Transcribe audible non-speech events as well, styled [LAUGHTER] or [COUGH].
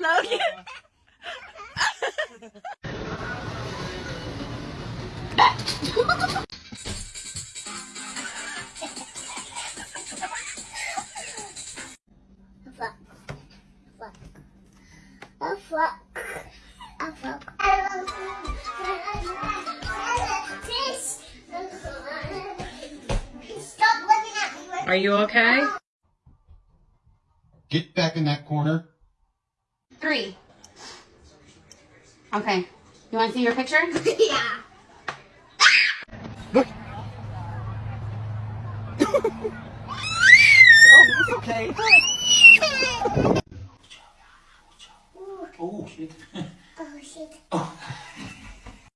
Logan. Fuck. Fuck. Are you okay? Get back in that corner. Three. Okay. You want to see your picture? [LAUGHS] yeah. [LAUGHS] Oh, okay. [LAUGHS] Oh, shit. Oh, oh.